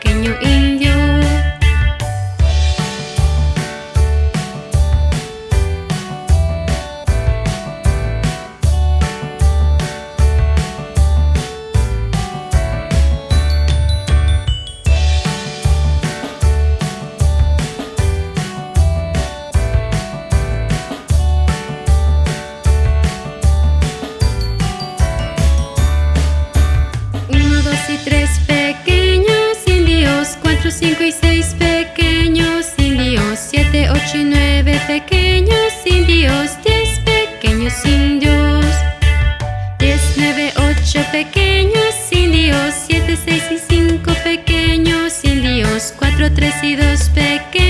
pequeño indio. Uno, dos y tres. 4, 5 y 6 pequeños indios, 7, 8 y 9 pequeños indios, 10 pequeños indios, 10, 9, 8 pequeños indios, 7, 6 y 5 pequeños indios, 4, 3 y 2 pequeños.